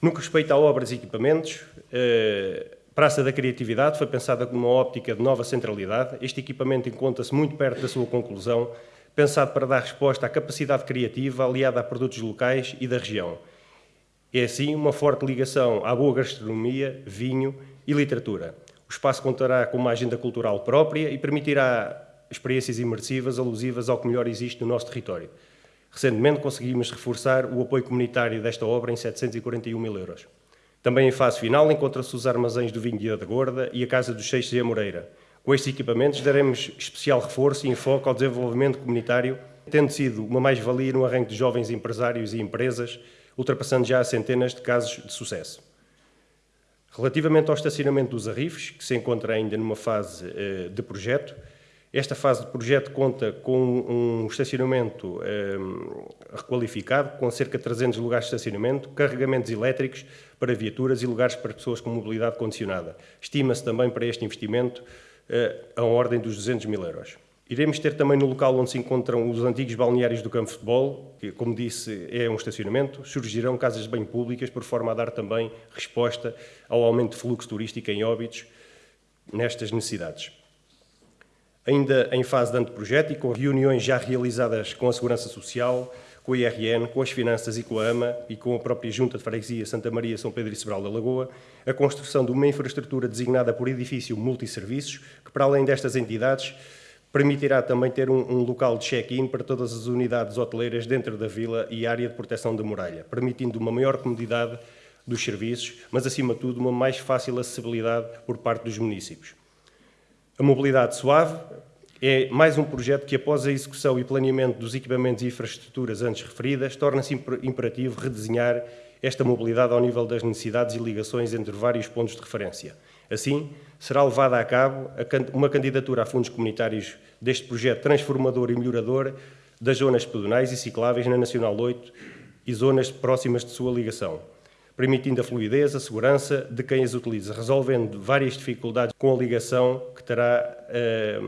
No que respeita a obras e equipamentos, eh, Praça da Criatividade foi pensada com uma óptica de nova centralidade. Este equipamento encontra-se muito perto da sua conclusão, pensado para dar resposta à capacidade criativa aliada a produtos locais e da região. É assim uma forte ligação à boa gastronomia, vinho e literatura. O espaço contará com uma agenda cultural própria e permitirá experiências imersivas alusivas ao que melhor existe no nosso território. Recentemente conseguimos reforçar o apoio comunitário desta obra em 741 mil euros. Também em fase final encontram-se os armazéns do vinho de da Gorda e a Casa dos Seixos e a Moreira. Com estes equipamentos daremos especial reforço e enfoque ao desenvolvimento comunitário, tendo sido uma mais-valia no arranque de jovens empresários e empresas, ultrapassando já centenas de casos de sucesso. Relativamente ao estacionamento dos arrifes, que se encontra ainda numa fase eh, de projeto, esta fase de projeto conta com um estacionamento eh, requalificado, com cerca de 300 lugares de estacionamento, carregamentos elétricos para viaturas e lugares para pessoas com mobilidade condicionada. Estima-se também para este investimento eh, a ordem dos 200 mil euros. Iremos ter também no local onde se encontram os antigos balneários do campo de futebol, que, como disse, é um estacionamento, surgirão casas de banho públicas, por forma a dar também resposta ao aumento de fluxo turístico em óbitos nestas necessidades ainda em fase de anteprojeto e com reuniões já realizadas com a Segurança Social, com a IRN, com as Finanças e com a AMA e com a própria Junta de Freguesia Santa Maria, São Pedro e Sobral da Lagoa, a construção de uma infraestrutura designada por edifício multisserviços, que para além destas entidades, permitirá também ter um, um local de check-in para todas as unidades hoteleiras dentro da vila e área de proteção da muralha, permitindo uma maior comodidade dos serviços, mas acima de tudo uma mais fácil acessibilidade por parte dos municípios. A mobilidade suave é mais um projeto que, após a execução e planeamento dos equipamentos e infraestruturas antes referidas, torna-se imperativo redesenhar esta mobilidade ao nível das necessidades e ligações entre vários pontos de referência. Assim, será levada a cabo uma candidatura a fundos comunitários deste projeto transformador e melhorador das zonas pedonais e cicláveis na Nacional 8 e zonas próximas de sua ligação permitindo a fluidez, a segurança de quem as utiliza, resolvendo várias dificuldades com a ligação que terá eh,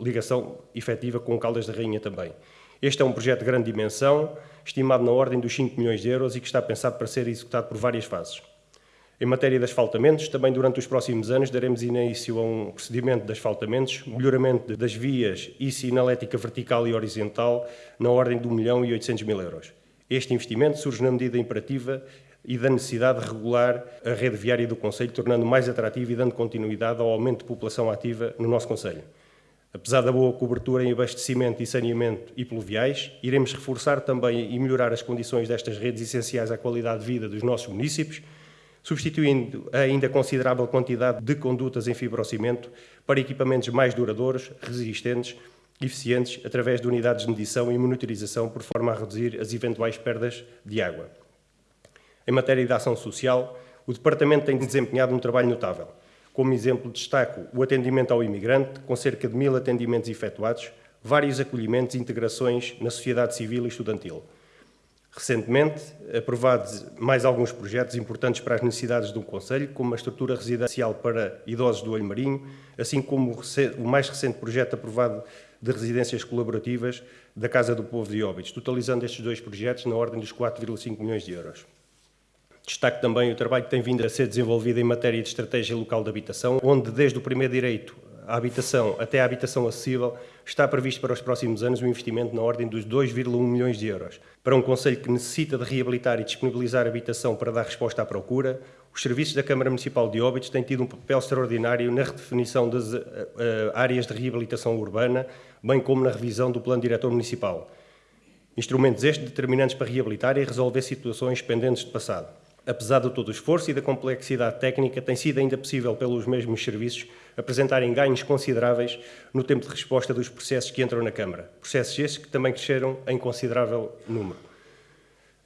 ligação efetiva com Caldas da Rainha também. Este é um projeto de grande dimensão, estimado na ordem dos 5 milhões de euros e que está pensado para ser executado por várias fases. Em matéria de asfaltamentos, também durante os próximos anos daremos início a um procedimento de asfaltamentos, melhoramento das vias e sinalética vertical e horizontal na ordem de 1 milhão e 800 mil euros. Este investimento surge na medida imperativa e da necessidade de regular a rede viária do Conselho, tornando mais atrativa e dando continuidade ao aumento de população ativa no nosso Conselho. Apesar da boa cobertura em abastecimento e saneamento e pluviais, iremos reforçar também e melhorar as condições destas redes essenciais à qualidade de vida dos nossos municípios, substituindo a ainda considerável quantidade de condutas em fibrocimento para equipamentos mais duradouros, resistentes eficientes, através de unidades de medição e monitorização, por forma a reduzir as eventuais perdas de água. Em matéria de ação social, o Departamento tem desempenhado um trabalho notável. Como exemplo, destaco o atendimento ao imigrante, com cerca de mil atendimentos efetuados, vários acolhimentos e integrações na sociedade civil e estudantil. Recentemente, aprovados mais alguns projetos importantes para as necessidades do Conselho, como a estrutura residencial para idosos do Olho Marinho, assim como o mais recente projeto aprovado de residências colaborativas da Casa do Povo de Óbidos, totalizando estes dois projetos na ordem dos 4,5 milhões de euros. Destaque também o trabalho que tem vindo a ser desenvolvido em matéria de estratégia local de habitação, onde desde o primeiro direito à habitação até à habitação acessível está previsto para os próximos anos um investimento na ordem dos 2,1 milhões de euros. Para um Conselho que necessita de reabilitar e disponibilizar habitação para dar resposta à procura, os serviços da Câmara Municipal de Óbidos têm tido um papel extraordinário na redefinição das uh, áreas de reabilitação urbana, bem como na revisão do Plano Diretor Municipal. Instrumentos estes determinantes para reabilitar e resolver situações pendentes de passado apesar de todo o esforço e da complexidade técnica, tem sido ainda possível pelos mesmos serviços apresentarem ganhos consideráveis no tempo de resposta dos processos que entram na Câmara. Processos esses que também cresceram em considerável número.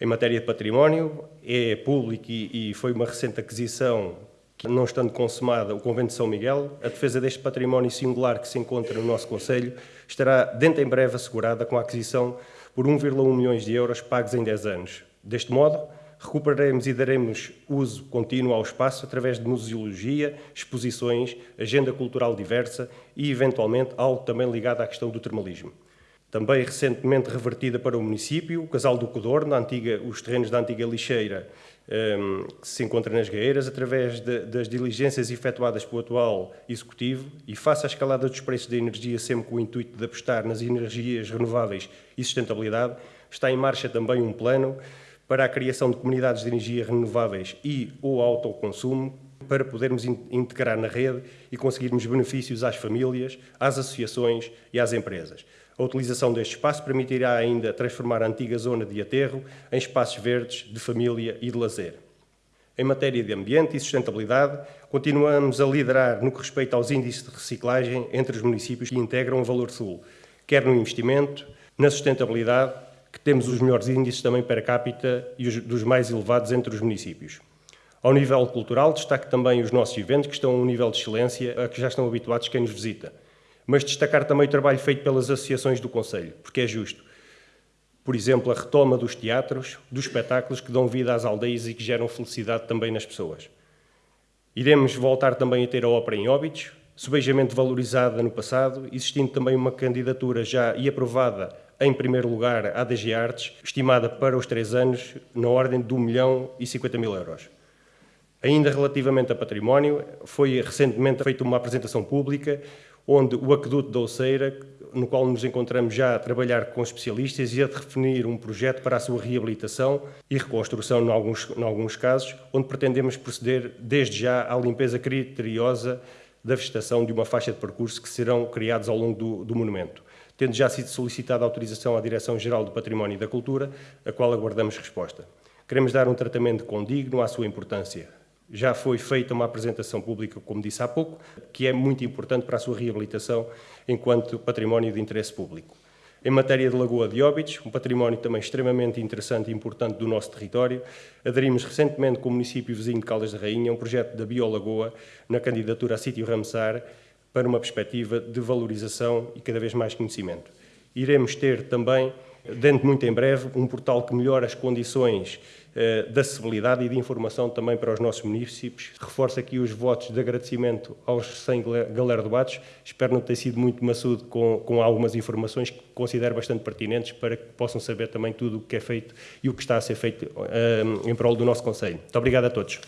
Em matéria de património, é público e, foi uma recente aquisição que, não estando consumada, o Convento de São Miguel, a defesa deste património singular que se encontra no nosso Conselho estará dentro em breve assegurada com a aquisição por 1,1 milhões de euros pagos em 10 anos. Deste modo, recuperaremos e daremos uso contínuo ao espaço através de museologia, exposições, agenda cultural diversa e, eventualmente, algo também ligado à questão do termalismo. Também recentemente revertida para o município, o Casal do Codorno, antiga, os terrenos da antiga lixeira um, que se encontra nas Gaeiras, através de, das diligências efetuadas pelo atual Executivo e face à escalada dos preços da energia, sempre com o intuito de apostar nas energias renováveis e sustentabilidade, está em marcha também um plano para a criação de comunidades de energia renováveis e ou autoconsumo, para podermos integrar na rede e conseguirmos benefícios às famílias, às associações e às empresas. A utilização deste espaço permitirá ainda transformar a antiga zona de aterro em espaços verdes de família e de lazer. Em matéria de ambiente e sustentabilidade, continuamos a liderar no que respeita aos índices de reciclagem entre os municípios que integram o Valor Sul, quer no investimento, na sustentabilidade, que temos os melhores índices também per capita e os dos mais elevados entre os municípios. Ao nível cultural, destaque também os nossos eventos, que estão a um nível de excelência a que já estão habituados quem nos visita mas destacar também o trabalho feito pelas associações do Conselho, porque é justo. Por exemplo, a retoma dos teatros, dos espetáculos que dão vida às aldeias e que geram felicidade também nas pessoas. Iremos voltar também a ter a ópera em Óbidos, subejamente valorizada no passado, existindo também uma candidatura já e aprovada em primeiro lugar à DG Artes, estimada para os três anos na ordem de 1 milhão e 50 mil euros. Ainda relativamente a património, foi recentemente feita uma apresentação pública onde o aqueduto da Oceira, no qual nos encontramos já a trabalhar com especialistas e a definir um projeto para a sua reabilitação e reconstrução, em alguns, em alguns casos, onde pretendemos proceder desde já à limpeza criteriosa da vegetação de uma faixa de percurso que serão criados ao longo do, do monumento, tendo já sido solicitada autorização à Direção-Geral do Património e da Cultura, a qual aguardamos resposta. Queremos dar um tratamento condigno à sua importância, já foi feita uma apresentação pública, como disse há pouco, que é muito importante para a sua reabilitação enquanto património de interesse público. Em matéria de Lagoa de Óbidos, um património também extremamente interessante e importante do nosso território, aderimos recentemente com o município vizinho de Caldas da Rainha um projeto da Biolagoa na candidatura a sítio Ramsar para uma perspectiva de valorização e cada vez mais conhecimento. Iremos ter também dentro de muito em breve, um portal que melhora as condições eh, de acessibilidade e de informação também para os nossos municípios. Reforço aqui os votos de agradecimento aos 100 Galera Debates. Espero não ter sido muito maçudo com, com algumas informações que considero bastante pertinentes para que possam saber também tudo o que é feito e o que está a ser feito eh, em prol do nosso Conselho. Muito obrigado a todos.